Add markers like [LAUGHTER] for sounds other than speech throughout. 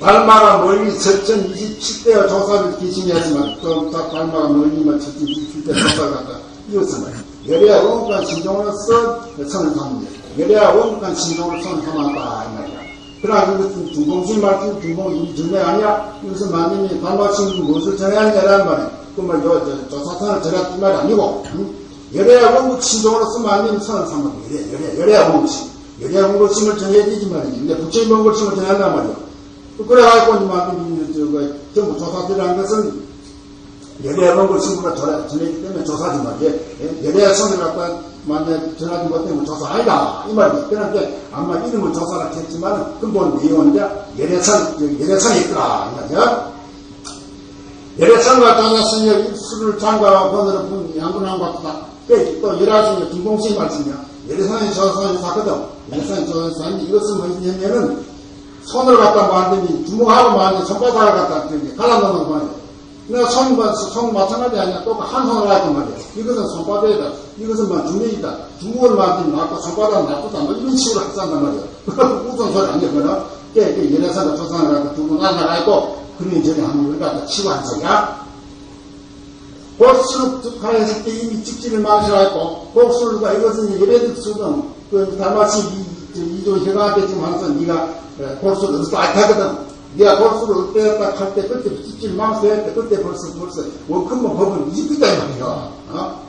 달마가 멀리 철천 27대와 조사를 기신하지만 또 달마가 멀리만 철천 27대 조사를 갖다 이었으면 열애야 원간 신종으로서 선을 삼는다. 열애야 원간 신종으로 선을 삼았다. 그러나 그것은 중공신 말씀 중공이 전에 아니야. 이것은 만님이 달마신 무엇을 전해하냐라는 말이야. 그말 저, 저, 조사선을 전했단 말이 아니고 응? 열애야 원국 신종으로서 만님이 선을 삼았다. 열애, 열애, 열애야 원국신. 열애야 원국신을 전해야 되지만 근데 부처님 원국신을 전한단 말이야. 그래가지고 이만큼 저거 전부 조사들이라는 것은 걸 신부가 전했기 때문에 조사지 말이에요. 열애하 성을 갖다 만약 전하지 못하면 조사 아니다. 이 말이에요. 그러니까 아마 이름을 조사라 했지만 근본 내용은 이제 열애산, 열애산이 있더라. 이 말이야. 열애산과 장사스님 입술을 장과 번호를 본 양분한 것 같다. 또 열애산이 김공식 말씀이야. 열애산이 조사를 사거든. 열애산이 조사는 이것은 뭐냐면은 손을 갖다 만드니 주먹하고 만드니 손바닥을 갖다 갈아놓는 거예요. 내가 손, 손 마찬가지 아니야. 똑같 한 손을 하단 말이야. 이것은 손바닥이다. 이것은 뭐 주먹이다. 주먹을 만드니 낫고 손바닥은 나쁘다. 뭐 이런 식으로 한단 말이야. 우선 소리 안 되거든. 깨, 깨, 연애사가 조상을 두고 나나가 있고, 그러니 저리 하는 걸 갖다 치고 한 소리야. 복수를 하였을 때 이미 직진을 했고, 복수가 이것은 예배득 수는 그 달마치 이조 혀가한테 지금 항상 네가 골수를 어디서 알타거든. 네가 골수를 어때였다 할 때 그때 찝찝 망설할 때 그때 벌써 벌써 원큰만 법은 이집이다 이 말이야. 어?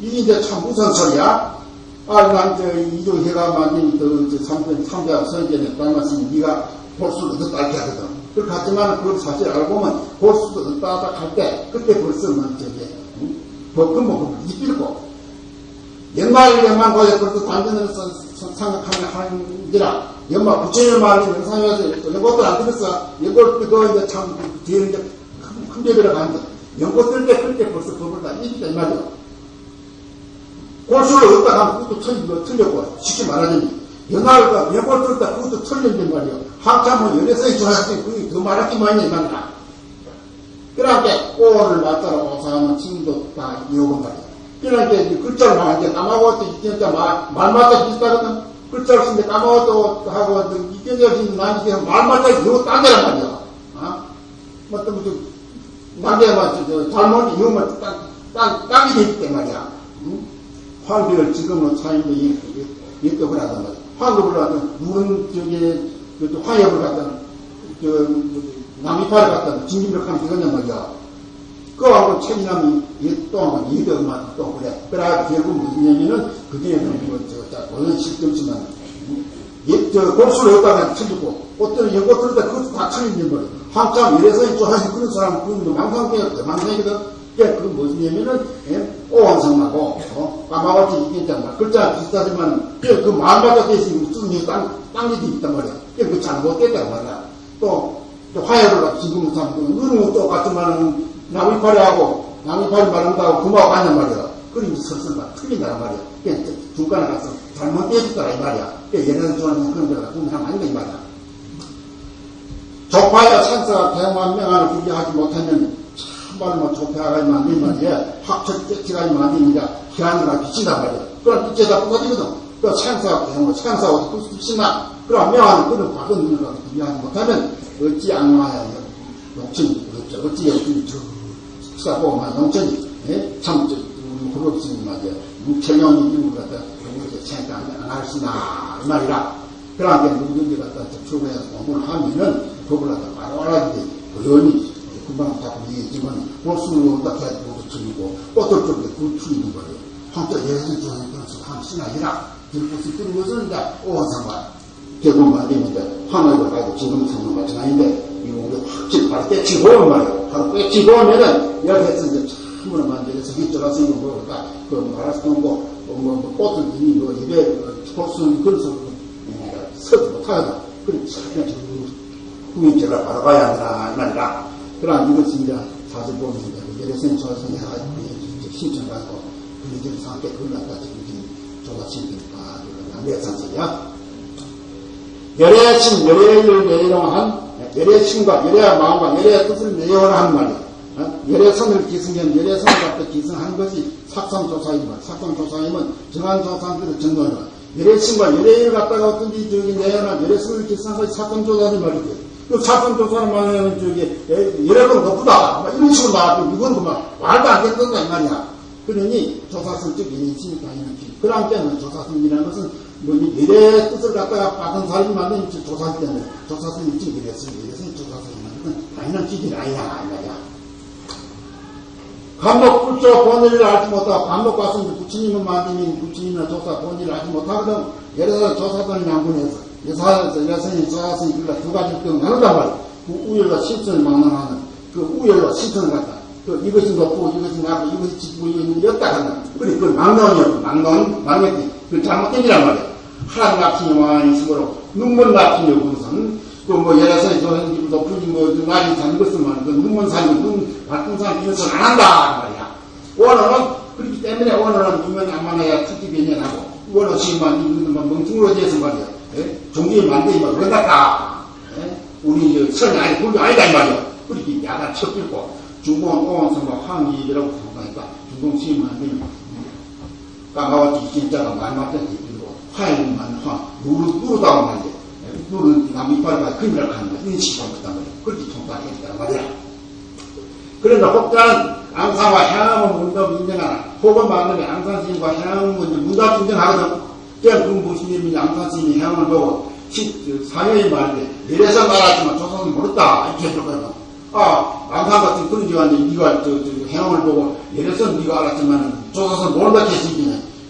이게 이제 참 무슨 소리야? 아, 난저 이조회가 만든 그 삼대 삼대 선전에 따라서 네가 골수를 어디서 알게 하거든. 그렇게 하지만 그걸 사실 알고 보면 골수를 어디다 할때 그때 벌써 뭐 저게 응? 법근본 법을 이필고 옛날 옛만 거에 벌써 단전을 생각하면 하는지라. 연마 부처님 말이 영상에서 연꽃들 안 들었어. 연꽃 그거 이제 참 뒤에 이제 큰, 큰 배비를 가는데 연꽃 들때 그때 벌써 법을 다 이기다 이 말이야. 골수를 얻다 가면 그것도 틀린 거 틀렸고 쉽게 말하자면 연하가 연꽃 들다 그것도 틀린단 말이야. 한참은 연애성이 좋아졌으니 그게 더 많이 이 말이야. 그러니까 오를 맞따라 오사하면 친구도 다 이어본 말이야 그러니까 글자를 말하는데 까마고도 말, 말마다 비슷하거든. 글자를 쓰는데 까마고도 하고 이견적인 난이게 말마다 이거 딴 데란 말이야. 어? 뭐, 또, 무슨, 난데만, 저, 잘못 이용만 딱, 딱, 딱이 되기 때문에 말이야. 응? 황비를 지금은 차인데 입덕을 하던 거야. 황급을 하든, 누른, 저기, 그, 화협을 저, 남이파를 갖다 진진벽하면 되겠냐 말이야. 그하고 책임감이 또 이더만 또 그래. 그래 결국 무슨 얘기는 그중에는 뭐 저, 어느 시점지만 저 골수를 여기다가 쳐주고 어떤 연고 때 그것도 다 틀린 거예요. 한참 이래서 좋아하는 그런 사람 그건 뭐 망상계가 그 망상이거든. 그 그건 무슨 얘기는 예? 오한성하고 어? 까마같이 있단 글자 비슷하지만 그, 그 마음바닥에 있으면 무슨 땅 땅이 있단 말이야. 그 잘못됐단 말이야. 또, 또 화해를 지금 참 누르면 똑같지만 은 나무이파리하고 나무이파리 말한다고 구마하고 앉는 말이야. 그림이 설설만 틀린다는 말이야. 그러니까 중간에 가서 잘못되었더라 이 말이야. 예를 들어서 그런 데가 구매하면 아니다 이 말이야. 조파야 찬사가 대왕한 명안을 구비하지 못하면 참말로 조파가 만든 말이야. 학철 깨치가 만드니까 희한이가 비친단 말이야. 그럼 이제다 부서지거든. 그 찬사가 대왕 찬사가 어디 붙이나 그럼 명안을 그런 바른 눈으로 구비하지 못하면 어찌 악마야 욕심이 어찌 욕심이 수 사고 막 영천이 예? 참 우리 그룹스님 말이야 무kel령이 이런 거 갖다 그렇게 생각 안 할 수나 이 말이라. 그러니까 누구든지 갖다 접촉해서 공부를 하면은 법을 갖다 바로 알아야지 의원이 금방 다 얘기했지만 어떻게 해야 되고 틀리고 어떨 쪽에 그 틀리는 거예요. 한자 예술 중에 그래서 한신 아니라 들고서 뜨는 것은 오한상관 결국 말이면 이제 하나를 가지고 지금 상관 마찬가지인데 우리 확실히 바로 떼치고 말이에요. 바로 떼치고 하면은 옆에서 이제 참으로 만들어서 밑줄라서 이거 뭐까 그 말할 수 없고 뭐, 뭐, 뭐 꽃을 이미 뭐 입에 꽃을 그래서 서지 못하거든. 그래 그냥 후인절을 바로 가야 한다 이 말이라. 그러나 이제 사실 보면 이제 예레센 조선에 신청하고 그리들 상태 그걸 갖다 지금 조사신니까 양대산설이야. 열애신 열애를 내려한 열의 신과 열의 마음과 열의 뜻을 내어라 하는 말이야. 어? 열의 선을 기승하면 열의 선을 갖다 기승한 것이 삭성조사임은 삭성조사임은 정한조사한테도 전도하는 열의 신과 열의 일 갖다가 어떤지 저기 내어라 열의 선을 기승한 것이 삭성조사는 말이지. 그 삭성조사는 말하면 저기 건 거쁘다. 막 이런 식으로 나왔고 이건 그만 말도 안 된다 이 말이야. 그러니 조사성적 인식이 당연하지. 그런 때는 조사성이라는 것은 뭐니 미래의 뜻을 갖다가 받은 사람이 만든 때문에 조사성이 있지 그랬으니 이것은 조사성이라는 것은 당연한 기질이 아니야 이 말이야. 감독 불조 본의를 알지 못하고 감독 갔으면 부처님은 만드니 부처님이나 조사 본의를 알지 못하거든 예를 들어 조사단이 양분해서 여사에서 여성이 조사성이 그러니까 두 가지 병 나누단 말이야. 그 우열과 실천을 막론하는 그 우열과 실천을 갖다 그 이것이 높고 이것이 낮고 이것이 짙고 이것이 였다 한다. 그래 그걸 막론이었고 막론 막론이 그 잘못된이란 말이야. 하란 같은 영화인 식으로 눈먼 같은 요구선 그뭐 예를 들어서 저는 높은 뭐 날이 잔 것을 말그 눈먼 산이 눈 밝은 산 이런 소안 한다 말이야. 원어는 그렇기 때문에 원어는 눈면 안 만나야 특기 변연하고 원어 시만 이거는 멍청으로 돼서 말이야. 예? 종교에 만들면 그런다. 예? 우리 선이 아니 불교 아니다 이 말이야. 그렇게 야단 척들고 중공 오원선 뭐 항의라고 생각하니까 중공 시만 되면 까마와지 진짜가 말 맞던지 그리고 화해만 화 누르 누르다고 말이야. 누르는 남 이빨과 큰일 날 하는 거야. 인식을 못한 거야. 그렇게 통과하겠다는 말이야. 그런데 혹자는 앙상과 향을 문답 인정하나 혹은 만남에 향을 먼저 문답 인정하거든. 그냥 그 무슨 님이 앙상스님이 향을 보고 사회의 말인데 이래서 말하지만 조선은 모르다 이렇게 해줬거든. 아 앙상 같은 그런 기관이 네가 저, 저 향을 보고 이래서 네가 알았지만 조선은 모른다 했으니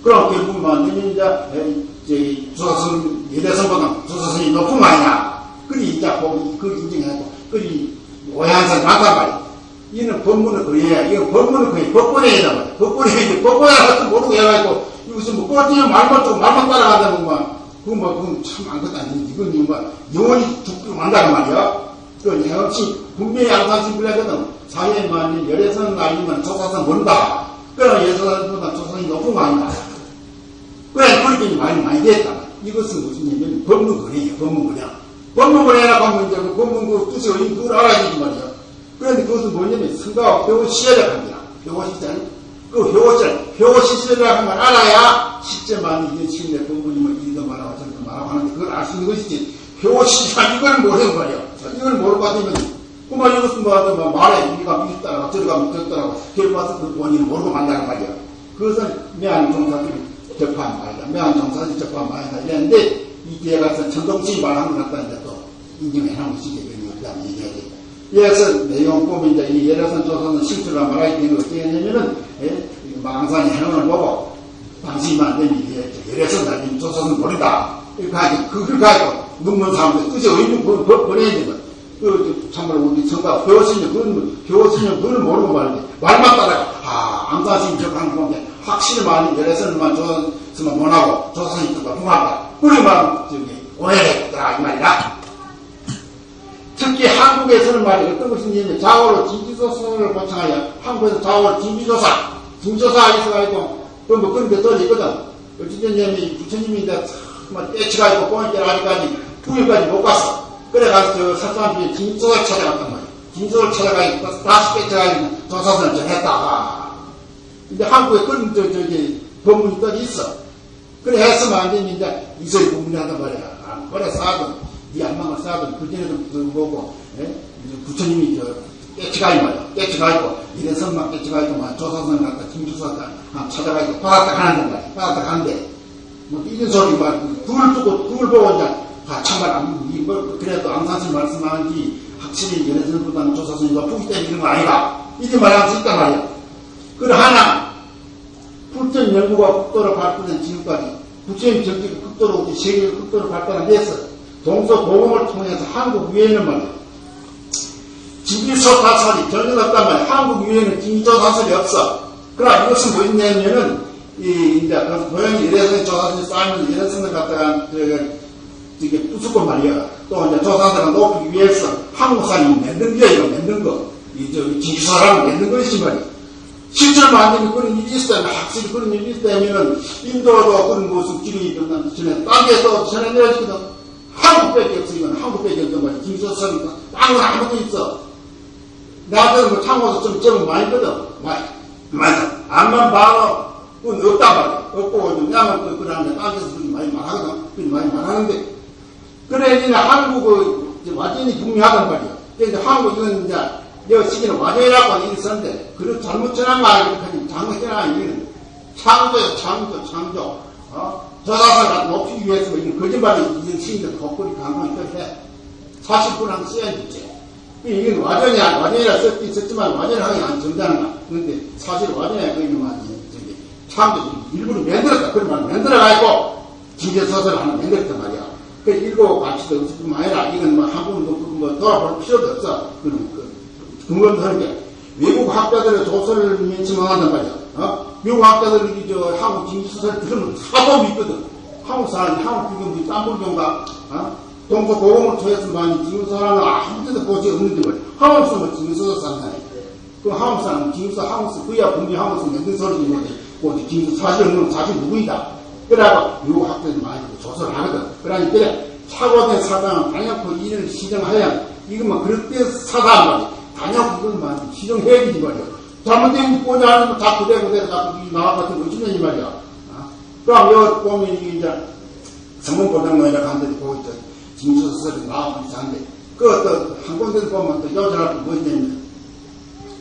결국 만남에 이제 이제 조선 예대선보다 조선이 높은 거 아니냐. 그리 이제 보기 그 인정하고 그리 오해한 많단 말이야. 이는 법문을 그래야 이거 법문을 그래 법본에 해야 말이야. 법본에 해야 법본에 가서 모르고 해가지고 이것은 뭐 꼴찌면 말만 좀 말만 따라간다 보면 그건 뭐 그건 참 아무것도 아니지. 이건 뭐 영원히 죽기로 만다는 말이야. 그 역시 분명히 양산시 불하거든 사회에 만일 열애선 아니면 조사선 모른다. 그럼 예선보다 조사선이 높은 거 아니다. 그래 그렇게 많이 많이 됐다. 이것은 무슨 얘기냐면 법문거래예요. 법문거래. 법문거래라고 하면 이제 그 법문 그 뜻을 그걸 알아야지 말이야. 그런데 그것은 뭐냐면 성가와 효시절이라고 합니다. 효시절. 그 효시절, 효시절이라고 하면 알아야 실제만 이게 지금 내 법문이면 이리도 말하고 저리도 말하고 하는데 그걸 알 수 있는 것이지. 효시절 이걸 모르는 말이야. 이걸 모르고 받으면 그만 이것은 뭐, 뭐 말해. 우리가 따라가 저리 가면 저 따라가. 결국 와서 그 원인을 모르고 만나는 말이야. 그것은 매한 종사들이 접한 말이다. 매한 종사들이 접한 말이다. 이랬는데 이뒤에 가서 천동치 말한 것 같다 이제 또 인정해 놓은 것이지. 그다음 얘기하지. 이래서 내용 보면 이제 이 예라선 조선은 실수가 말하기 때문에 어떻게 했냐면은 예? 망산이 해놓을 보고 당신만 안 되면 이게 예라선 나님 조선은 모른다. 이렇게 하지. 그걸 가지고 눈먼 사람들 뜻이 의미 버려야 되거든. 그, 참말로 우리 성가 배웠으면, 그건, 배웠으면 그걸 모르고 말인데, 말만 따라가. 아, 앙사심 적한 건데, 확실히 많이 열애선만 조선만 못하고, 조선이 뜻과 통하다. 그러면, 저기, 오해했다, 이 말이야. 특히 한국에서는 말이야, 어떤 것이 있냐면, 자오로 진지조선을 고창하여, 한국에서 자오로 진지조사, 진조사 있어가지고, 그뭐 그런 게 떨어지거든. 어쨌든, 부처님이 이제, 막, 떼치가지고, 뽕이 하니까지, 9일까지 못 갔어. 그래가지고 저 사람들이 진조를 찾아갔단 말이야. 진조를 찾아가니까 다시 뺏어가지고 조사선을 정했다가. 근데 한국에 그런 저, 저기 법문이 또 있어. 그래 했으면 안 되면 이제 이소리 법문이 한단 말이야. 아, 그래 쌓아도, 네 안망을 쌓아도 그전에도 보고, 예? 부처님이 저, 떼치가이 말이야. 떼치가이고, 이래 선만 떼치가이고, 막 조사선을 갖다 김주사가 찾아가지고 돌았다 가는 말이야. 돌았다 가는데, 뭐 이런 소리 막, 둘 두고, 둘 보고 이제, 아, 참말, 뭐, 그래도 암산실 말씀하는지 확실히 연애선보다는 조사선이 높기 때문에 이런 거 아니라. 이렇게 말할 수 있단 말이야. 그래, 하나, 불전 연구가 극도로 발달된 지금까지 부처님 정책이 극도로, 세계가 극도로 발달해서 동서고금을 통해서 한국 위에는 말이야. 진기조 사설이 전혀 없단 말이야. 한국 위에는 진기조 사설이 없어. 그러나 이것은 뭐였냐면은, 이, 이제, 고양이 이래선 조사선이 쌓이면 이래선을 갖다가, 이게 부수고 말이야. 또 이제 조사들을 높이기 위해서 한국사람이 만든 게 이거 만든 거. 이, 저, 지사람이 만든 것이 말이야. 실제로 만드는 그런 일이 있다면, 확실히 그런 일이 있다면은, 인도도 그런 모습 길이 있던 전에, 딴 데서 전해 내려지거든. 한국밖에 이건 한국밖에 없단 말이야. 김소설이니까. 땅은 아무도 있어. 나도 뭐 창고도 좀, 좀 많이 거든. 많이. 맞아. 암만 봐도, 그건 없단 말이야. 없고, 좀 양은 그, 그러는데, 땅에서 그렇게 많이 말하거든. 그렇게 많이 말하는데. 그래, 이제 한국은 완전히 분명하단 말이야. 근데 한국 이건 이제, 여 시기는 완전이라고 있었는데, 그런 잘못 전한 말, 이렇게 잘못 전한 이유는 창조요, 창조, 창조. 어? 저사상을 높이기 위해서 이런 거짓말을 이런 시인들 거꾸리 강조를 해. 사실 그랑 써야겠지. 이건 완전히, 완전이라 썼긴 썼지만 완전하게 안 정당한 그런데 사실 완전히 그 이놈은 저기 창조, 일부러 만들었다. 그런 말 만들어가지고 진제서설을 하나 만들었단 말이야. 그 읽고 가치도 없을 뿐만 아니라 이건 뭐한 번도 뭐 돌아볼 필요도 없어. 그런 그 하는 게 외국 학자들의 조서를 맺지망한단 말이야. 어? 미국 학자들이 저 한국 진지서설 들으면 사도 믿거든. 한국 사람이 한국 비경 땀불경가 어? 동서 고공을 통해서 많이 진서사람은 아무 데도 보지 없는데 말이야. 한국 사람은 진서서 산다니. 그 한국 사람은 진서 한국서 그야 분명 한국서 만든 소리지 뭐지. 그 진서 사실 없는 사실 누구이다. 그래가 미국 학자들이 많이 조서를 하거든. 그러니까 착오된 사상은 단연코 이를 시정하여 이것만 그럴 때 사단 말이야. 단연 그것만 시정해야 되지 말이야. 잘못된 거 보냐 하면 다 그대로 그대로 다 나와 같은 거 주면 이 말이야. 어? 그럼 여기 보면 이게 이제 성문보장노이라 간데도 보고 있다. 징수서설이 나오고 있는데 그또한 군데도 보면 또 여자라고 뭐 있냐면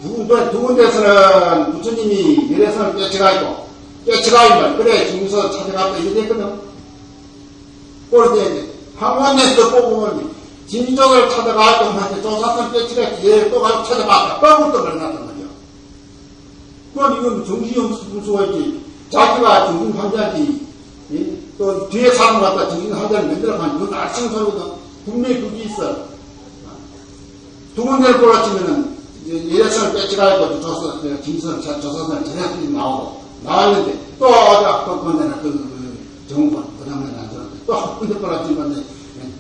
두, 군데, 두 군데서는 부처님이 열애선을 떼쳐가 있고 떼쳐가 있면 그래 징수서 찾아갔다 이래 됐거든. 그런데 한 군데서 보면 진정을 찾아가고 한테 조사선 떼쳐가 얘또 가서 찾아봤다. 뻥을 또 그러났단 말이야. 그럼 이건 정신연수가 있지. 자기가 정신 환자지. 예? 또 뒤에 사람 갖다 정신 환자를 만들어가면 이건 알청소거든. 분명히 그게 있어. 두 군데를 골라치면은 예산을 뺏어가지고 조사, 김선, 조사선을 전략들이 나오고 나왔는데 또 어디 또 건네나 그, 그 정권, 그 다음에 나왔는데 또 한 군데 골라치면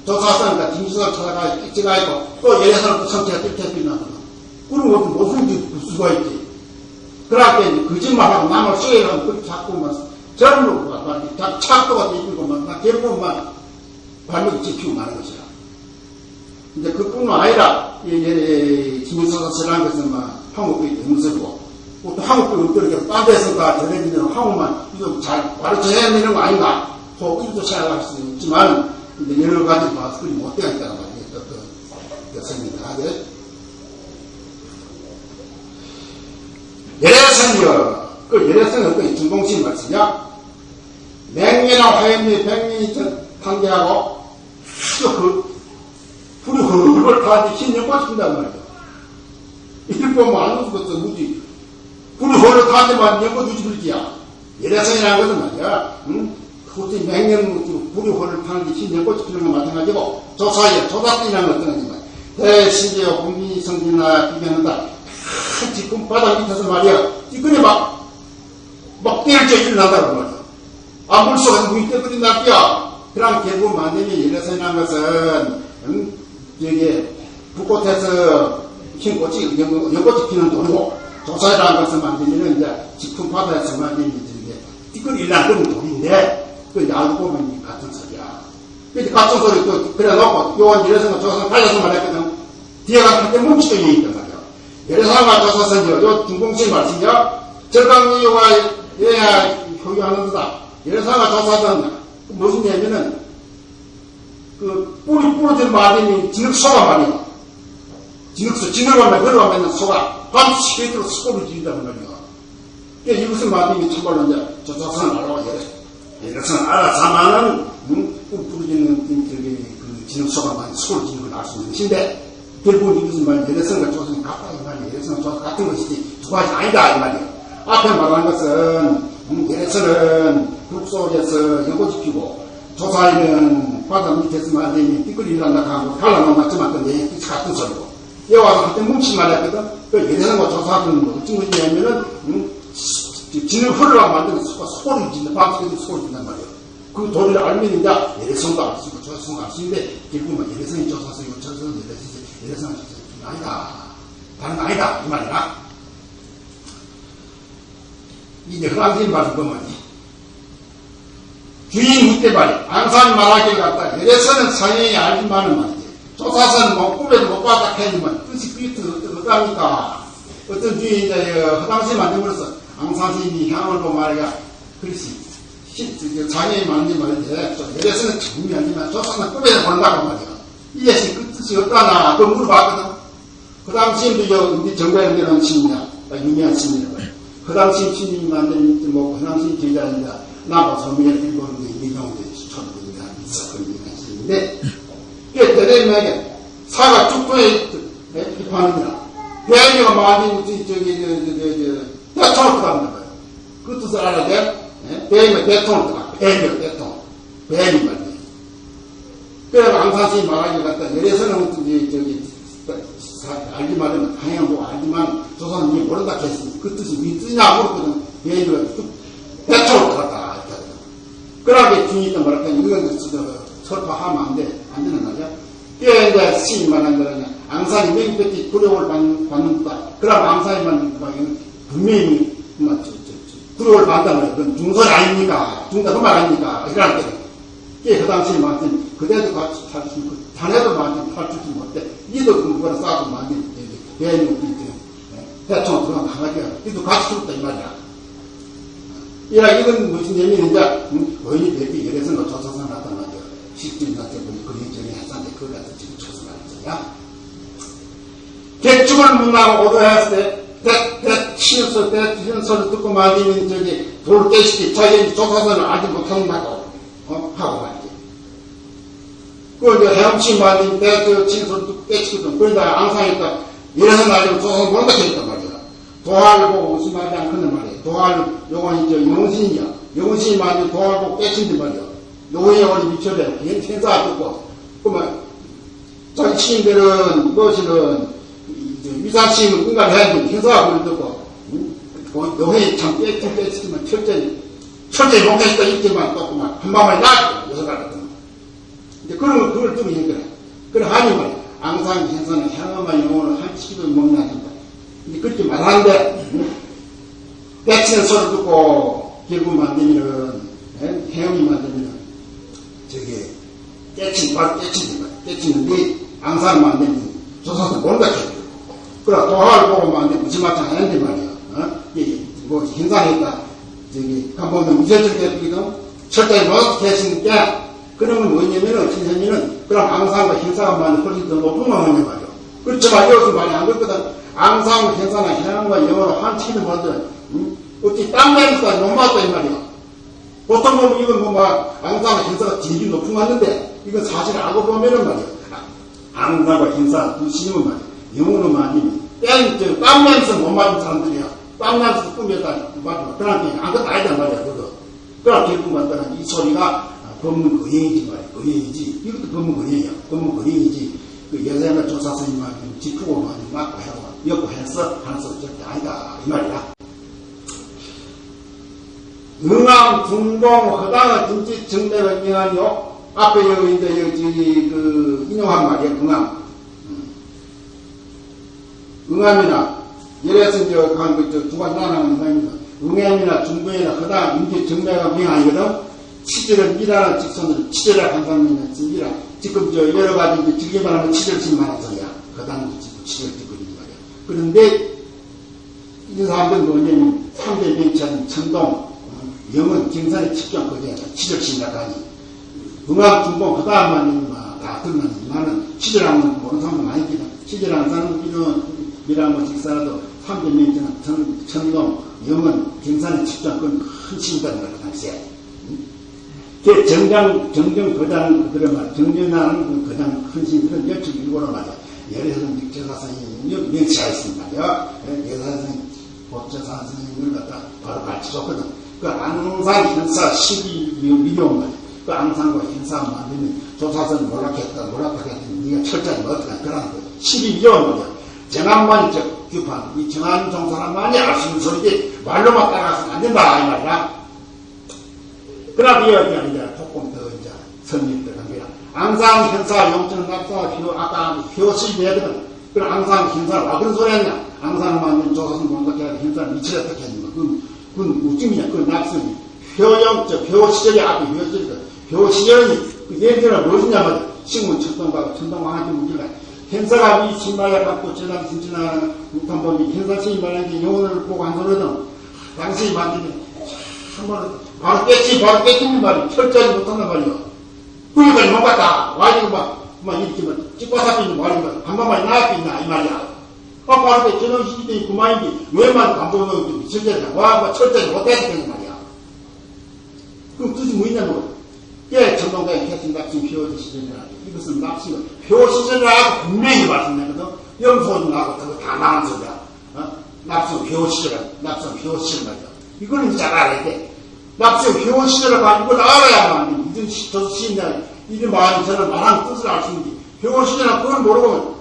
조사선과 김선을 찾아가 뺏어가지고 또 예산을 또 성체가 뺏겨버리 나거든. 그럼 어떤 무슨 수가 있지. 그러니까 거짓말하고 남을 쏘여가면 그렇게 자꾸만 젊은 거 착도가 되고만 결국만 발목이 찍히고 마는 것이라. 이제 그뿐만 아니라 김일성가 전한 것은 막 한국이 영설이고 또 한국도 없더라도 딴 데서 다 전해지는 한국만 이거 잘 가르쳐야 되는 거 아닌가? 또 일도 생각할 수 있지만 이제 여러 가지 그리 못되겠다는 말이에요. 또, 또, 생각을 하게. 예래성이요. 그 예래성은 어떤 중공신 말씀이야? 맹년이나 화염이 백년이 탄계하고 아주 그 불이 헐헐 타는데 흰 연꽃이 핀단 말이야. 이렇게 알고 죽었어, 무지. 불이 헐헐 타는데만 연꽃 유지 불지야. 예래성이라는 것은 말이야. 응? 그것이 맹년 불이 헐헐 타는데 흰 연꽃이 피는 건 마찬가지고 저 사이에 조작이라는 것은 거지만 대신제요 공기성진이나 비교한다. 지금 바닥 밑에서 말이야. 이거에 막, 막 때릴 때 일어난다고 말이야. 아, 물속에서 물이 때버린 날이야. 그럼 결국 만들면 예래선이라는 것은, 응? 여기, 북꽃에서 흰 꽃이, 연꽃이 피는 돌이고, 조사라는 것을 만들면 이제, 지금 바다에서 만들면 이제, 이걸 일어나는 돌인데, 그 알고 보면 같은 소리야. 근데 같은 소리 또, 그래 놓고, 요한 예래선과 조사를 달려서 말했거든. 뒤에 가서 그때 뭉치도 있단 말이야. 예래사가 조사선이요. 요 중공신 말씀이요. 절강유효가 해야 효유하는 거다. 예래사가 조사선 무슨 얘기냐면은 그 뿌리 부러진 마름이 진흙소가 말이야. 진흙소, 진흙하면 걸어가면 소가 반드시 밑으로 소를 지른다는 말이야. 그러니까 이것은 마름이 참말로 이제 조사선을 알아야 돼. 예래선 알아서만은 응? 부러지는 저기 그 진흙소가 지르는 걸알수 있는 것인데 결국 이것은 말이야. 예래선과 조선이 같다 이 말이야. 예래선과 조선 같은 것이지 두 가지 아니다 이 말이야. 앞에 말한 것은 음, 예래선은 북속에서 연꽃이 피고 조사에는 바다 밑에서 만들면 띠끌이 일난다 하고 갈라놓은 맞지만 그 얘기 같은 소리고 여기 와서 그때 뭉치 말했거든. 그 예래선과 조사하는 뭐 어떤 거냐면은 음, 진을 흐르라고 만드는 소가 소리 짓는 밤새도 소리 짓단 말이야. 그 도리를 알면 이제 예래선도 알 수 있고 조사선도 알 수 있는데 결국은 예래선이 조사선이고 조사선이 예래선이 예래선은 아니다. 다른 아니다. 이 말이야. 이제 흥한스님 말씀 보면 주인 묻대 말이야. 앙산 말하길 갖다 이래서는 사연이 알지만은 말이지. 조사선 뭐 꿈에도 못 봤다 했지만 뜻이 그게 어떠합니까? 어떤 주인이 이제 화장실 만들면서 향을 보고 말이야. 그렇지. 장애인 만지 말이지. 이래서는 정리하지만 조사선 꿈에도 본다고 말이야. 이것이 그 뜻이 어떠나? 그 물어봤거든. 그 당시에도 저 정배이라는 신이야. 유명한 신이라고. 그 당시 신이 만든 뭐, 그 당시 제자입니다. 나가 소미에 일본의 이동대 천국이가 있었거든요. 근데 그게 때리면 사가 쭉부에 비판합니다. 배아이가 많이 저기 저기 저기 대통을 거예요. 그 뜻을 알아야 돼. 배이면 대통을 들어가. 배이면 대통. 배이 말이에요. 그래서 앙산시 말하기 같다. 이래서는 저기 저기 말으면 당연히 뭐 알지만 조선이 모른다 했으니 그 뜻이 미 뜻이냐 물었거든. 배이면 대통을 들어갔다. 그러게 주인이 뭐랄까, 이건 설파하면 안 돼. 안 되는 말이야. 그게 이제 시인 말한 거는 앙산이 맹백기 두려움을 받는다. 그럼 앙산이만 분명히 뭐, 저, 저, 저, 받는단 말이야. 그건 중설 아닙니까? 중다 그말 아닙니까? 이럴 때. 그게 그 당시에 말씀, 그대도 같이 탈수 있고, 자네도 말씀 탈출지 못해. 이도 그거라 싸도 말씀, 대인이 대통령 들어가면 강하게, 이도 같이 죽었다, 이 말이야. 이라 이건 무슨 의미인지 음, 거의 대비 이래서 조사선 났단 말이야. 식진 같은 분이 전에 했었는데 그걸 갖다 지금 조사하는 거야. 개축을 문하고 오도했을 때, 대, 대, 치였을 때, 이런 소리 듣고 말이면 저기 돌 깨시기 자기 조사선을 아직 못한다고, 어, 하고 말이지. 그 이제 헤엄치 말이면 때, 그 친소리 듣고 깨치거든. 그러다 앙상했다. 이래서 나중에 조사선 모른다 했단 말이야. 도화를 보고 무슨 말이 않거든 말이야. 도화를, 요건 이제 영신이야. 영신이 만약 도화를 보고 깨친단 말이야. 요거에 어디 미쳐야 돼.天사 듣고. 그러면, 자기 시인들은, 무엇이든, 위사시인은 공감해야 돼.天사가 그걸 듣고. 요게 참 깨친 깨치지만 철저히, 철저히 목했다 있지만 또 그만, 한 방에 나! 여섯 가거든. 이제 그런, 그걸 좀 얘기해. 그래, 하니 말이야. 앙상, 현사는 향어만 영혼을 한 치기도 먹나 된다. 이제 그렇게 말하는데, 떼치는 소리 듣고, 결국 만들면은, 해영이 만들면은, 저기, 떼친, 바로 떼치는 거야. 떼치는데, 앙사를 만들면, 조사도 했고. 그래, 도화를 보고 만들 무슨 말장 하는데 말이야. 어? 이게, 뭐, 행사했다. 저기, 간보면 무죄적이 했거든. 철저히 못 계시니까, 뭐 그러면 뭐냐면은, 신선이는, 앙사과 행사가 많이 훨씬 더 높은 거 하냐 말이야. 그렇지만 여기서 많이 안 그렇거든. 앙상, 행사나 해양과 영어로 한 치는 분들, 응? 어찌 땀 냄새가 너무 맞다, 이 말이야. 보통 보면 이건 뭐, 막, 앙상, 행사가 질이 높은 거 같는데, 이건 사실 알고 보면은 말이야. 앙상과 행사, 두 시는 말이야. 영어로 많이, 땡, 저, 땀 냄새 못 맞은 사람들이야. 땀 냄새 꾸몄다, 맞아. 그러니까 아무것도 아니다, 말이야, 그거. 그럼 결국 만드는 이 소리가 법문 거행이지 말이야. 거행이지. 이것도 법문 거행이야. 법문 거행이지. 그 여자가 조사선님만 짚고 많이 맞고 하고 엮고 해서 하는 소리 절대 아니다 이 말이야. 응암, 중동, 허당의 김치 정맥을 인하여 앞에 여기 이제 여기 그 인용한 말이야 응암. 응암이나 예래서 이제 한그두 가지 나라는 응암이나 응암이나 중동이나 허당 임지 정맥을 명하거든. 치질을 미라는 직선으로 치질을 한사람이나 미라. 지금 저 여러 가지 이제 즐기만 하면 치질 신만한 소리야. 허당도 지금 치질 듣고 있는 말이야. 그런데 이 사람들 뭐냐면 3대 명천, 천동, 영은 경산의 측정 거기에 치질 신다가니 음악 중공 그 다음만 다 들으면 나는 치질하면 모르는 사람은 아니거든. 치질하는 사람은 미라뭐 직사라도 3대 명천, 천동, 영은 경산의 측정 그건 큰 신이다는 거야. 그 당시에. 그 정장, 정정 거장, 그들의 말, 정정하는 그 거장 큰 신들은 여측 일본어 말이야. 예래선 직제사선생님 명치가 있습니다. 예사선생님, 법제사 선생님을 갖다 바로 가르쳐줬거든. 그 앙상 현사 12미용 말이야. 그 앙상과 현사 만들면 조사선 몰락했다, 몰락하겠다. 네가 철저히 뭐 어떡하 그러는 거야. 12미용 말이야. 정한만 적 규판, 이 정한 종사람만이 알 수 있는 소리지 말로만 따라가서는 안 된다, 이 말이야. 그러나 이어지가 이제 조금 더 이제 선립들 합니다. 앙상 현사 용천 낙사 비호 아까 효시 내거든. 그럼 앙상 현사 와 그런 소리 했냐? 앙상 만든 조선 공덕해야 현사 미치다 어떻게 했는가? 그건, 그건? 그 낙선이 표영, 저, 표 시절이 앞에 표 시절이다. 표 시절이, 그 예전에 무엇이냐면, 신문 천동과 천동왕한테 문제가, 행사가 이 신마야 갖고 전남 진진하는 육탄범이 행사시 말한 게 영혼을 보고 한 소리는, 당시 만지면, 한번 바로 깨치, 바로 깨치는 말이 철저히 못한단 말이야. 그러니까 못 갔다. 와이고 막, 막 이렇게 막 찍고 사피는 말이면, 한 번만 나왔겠냐, 이 말이야. 아, 바로 그 전원 시기때 그만인지, 왜만 감독을 미쳤냐, 와, 뭐 철저히 되는 말이야. 그럼 뜻이 뭐냐면, 예, 전동가의 캐팅 납치 표시 시절이라. 이것은 납치가 표 시절이라고 분명히 말씀드거든 염소는 나고 그거 다 나온 소리야. 어? 납치 표 시절, 납치 표 시절 말이야. 이거는 잘 알아야 돼. 납치 표 시절을 가지고 알아야만 저 시인들, 이런 말이 저는 말하는 뜻을 알 수 있는데, 표 시절은 그걸 모르고,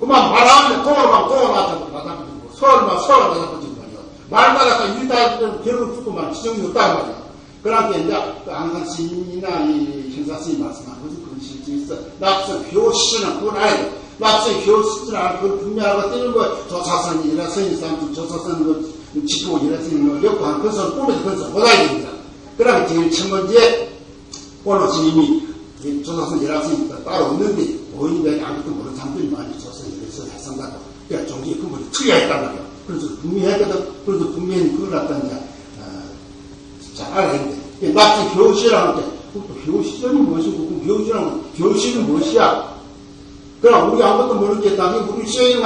그만 말하면 도어 맞아서 맞아버리고, 서울만 서울 맞아버리고 말이야. 말마다 일다 결국 죽고만 지정이 없단 말이야. 그러니까 이제 그 항상 시인이나 이 형사스님 말씀하는 것은 그런 실제 있어. 납성 효시는 그걸 알아야 돼. 납성 효시는 알고 그걸 분명하고 뜨는 거 조사선이나 선인사람 조사선 그 짚고 이랬으니 뭐 역한 그것은 꿈에서 그것은 못하게 됩니다. 그러면 제일 첫 번째 오늘 스님이 조사선 일하시니까 따로 없는데 오인들이 아무것도 모르는 사람들이 많이 조사선 일해서 해상가고 그러니까 종지의 근본이 틀려 있단 말이야. 그래서 분명하거든. 그래도 분명히 그걸 갖다 이제 잘 알아야 돼. 납치 교실이라는 게, 그것도 교실이 무엇이고, 그 교실은, 교실은 무엇이야? 그럼 우리 아무것도 나중에 우리 시행이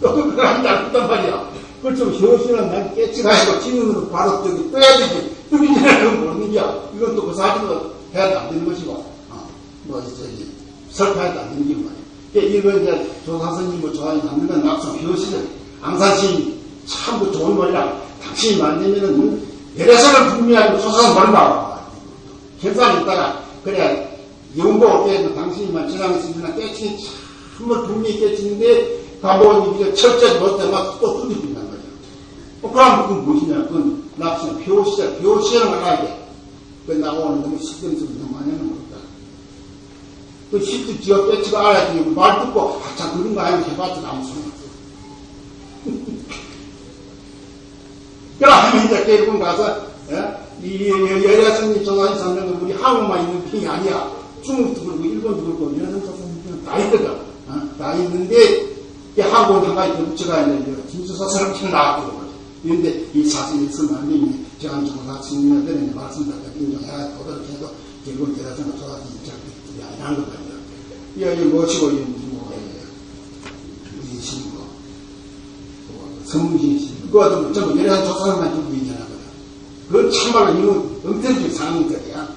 그걸 한다, 했단 말이야. 그렇죠. 교실은 난 깨치가지고 지능으로 바로 저기 떠야 되지. 그건 모르는 거야. 또그 사진으로 해야 안 되는 것이고, 어, 뭐, 저기, 설파해도 안 되는 게 말이야. 그러니까 이거 이제 조사선님을 좋아하는 남들은 낙성 교실은 앙산신 참그 좋은 말이라 당신이 만들면은 대대선을 분명하게 조사는 버린다. 결산이 있다가, 그래, 올 때는 당신이만 지나갔으면 깨치니 참을 분명히 깨치는데, 가보니 이제 철저히 못해 막또 뚫리긴단 말이야. 어, 그럼 그건 무엇이냐? 그건 납치는 표시자, 표시라는 걸 알아야 돼. 그 나오는 너무 너무 많이 하는 거다. 그 실제 지역 깨치가 알아야 돼. 말 듣고, 아, 참, 그런 거 아니면 해봤자 아무 소용 없어. [LAUGHS] 그러면 이제 대부분 가서 예? 이 여자선님 조사님 선생은 우리 한국만 있는 편이 아니야. 중국도 그렇고 일본도 그렇고 여자선 조사님 다 있거든. 어? 다 있는데 이 한국은 한 가지 더 붙여가 있는데 진주서처럼 쳐 나왔거든. 그런데 이 사진이 있으면 안 되니 제가 조사 친구들한테 말씀드렸다. 인정해야 도덕을 해도 결국은 여자선 조사님 입장이 아니란 거 말이야. 이이 뭐, 우리 신고 씨 그거 전부 여러 조사만 두고 있잖아. 그건 참말로 이거 엄청난 상황들이야.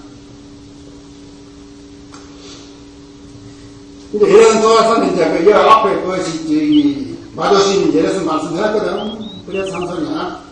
이제 이런 조사는 이제 그 여 앞에 그것이 저기 마조신 예래서 말씀했거든. 그래서 한 소리야.